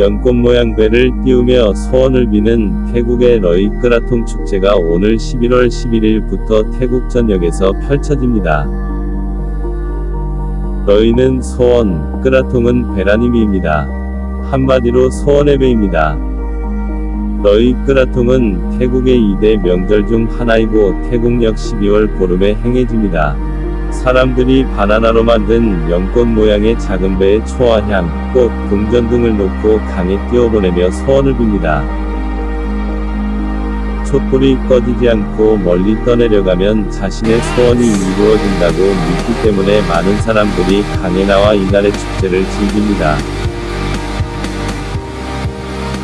연꽃 모양 배를 띄우며 소원을 비는 태국의 러이 끄라통 축제가 오늘 11월 11일부터 태국 전역에서 펼쳐집니다. 러이는 소원, 끄라통은 의미입니다. 한마디로 소원의 배입니다. 러이 끄라통은 태국의 2대 명절 중 하나이고 태국역 12월 보름에 행해집니다. 사람들이 바나나로 만든 연꽃 모양의 작은 배에 초화향, 꽃, 동전 등을 놓고 강에 띄워보내며 소원을 빕니다. 촛불이 꺼지지 않고 멀리 떠내려가면 자신의 소원이 이루어진다고 믿기 때문에 많은 사람들이 강에 나와 이날의 축제를 즐깁니다.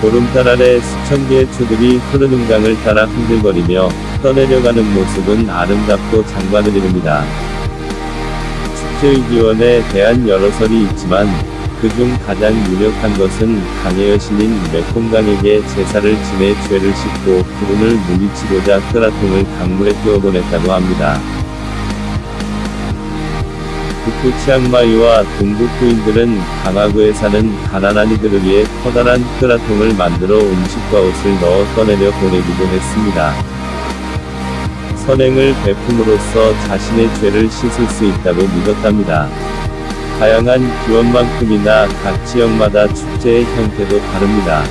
보름달 아래 수천 개의 초들이 흐르는 강을 따라 흔들거리며 떠내려가는 모습은 아름답고 장관을 이룹니다. 축제의 기원에 대한 여러 설이 있지만 그중 가장 유력한 것은 강의 여신인 메콩강에게 제사를 지내 죄를 씻고 불운을 물리치고자 끄라통을 강물에 띄워보냈다고 합니다. 북부 치앙마이와 동북 부인들은 강화구에 사는 가난한 이들을 위해 커다란 끄라통을 만들어 음식과 옷을 넣어 떠내려 보내기도 했습니다. 선행을 베품으로써 자신의 죄를 씻을 수 있다고 믿었답니다. 다양한 기원만큼이나 각 지역마다 축제의 형태도 다릅니다.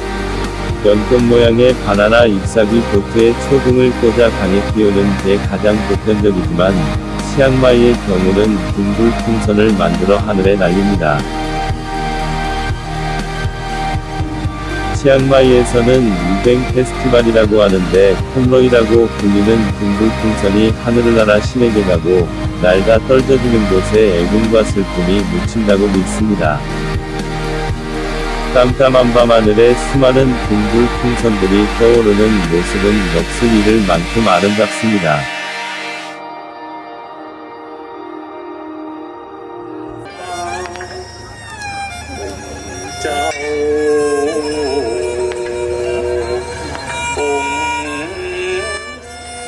연꽃 모양의 바나나 잎사귀 보트에 초등을 꽂아 강에 띄우는 게 가장 보편적이지만 치앙마이의 경우는 둥글 풍선을 만들어 하늘에 날립니다. 치앙마이에서는 유뱅 페스티벌이라고 하는데 콩로이라고 불리는 둥글 풍선이 하늘을 날아 신에게 가고 날가 떨어지는 곳에 애군과 슬픔이 묻힌다고 믿습니다. 깜깜한 밤 하늘에 수많은 둥글 풍선들이 떠오르는 모습은 넋을 잃을 만큼 아름답습니다.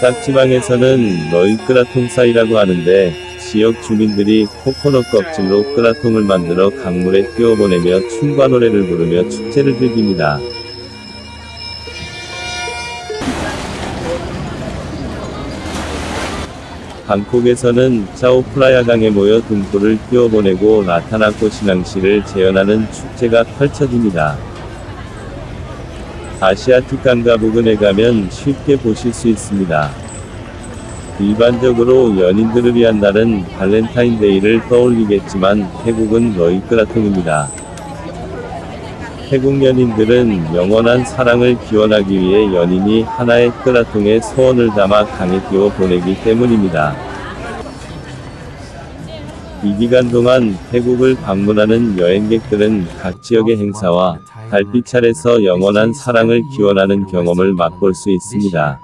닭지방에서는 너희 끄라통 사이라고 하는데 지역 주민들이 코코넛 껍질로 끄라통을 만들어 강물에 띄워보내며 춤과 노래를 부르며 축제를 즐깁니다. 방콕에서는 짜오프라야 강에 모여 등불을 띄워보내고 라타나코 신앙시를 재현하는 축제가 펼쳐집니다. 아시아틱 강가 부근에 가면 쉽게 보실 수 있습니다. 일반적으로 연인들을 위한 날은 발렌타인데이를 떠올리겠지만 태국은 러이끄라통입니다. 태국 연인들은 영원한 사랑을 기원하기 위해 연인이 하나의 끄라통에 소원을 담아 강에 띄워 보내기 때문입니다. 이 기간 동안 태국을 방문하는 여행객들은 각 지역의 행사와 달빛 차례에서 영원한 사랑을 기원하는 경험을 맛볼 수 있습니다.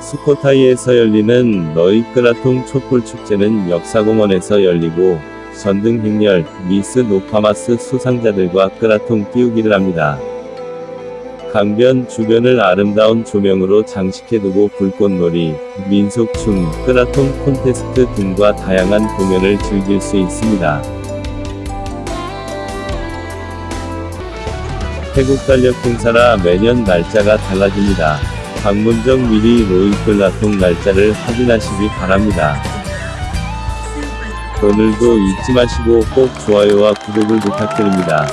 수코타이에서 열리는 너이끄라통 촛불 축제는 역사공원에서 열리고 전등 행렬, 미스 노파마스 수상자들과 끄라통 띄우기를 합니다. 강변 주변을 아름다운 조명으로 장식해두고 불꽃놀이, 민속춤, 끄라통 콘테스트 등과 다양한 공연을 즐길 수 있습니다. 태국 달력 행사라 매년 날짜가 달라집니다. 방문 전 미리 로이끌라통 날짜를 확인하시기 바랍니다. 오늘도 잊지 마시고 꼭 좋아요와 구독을 부탁드립니다.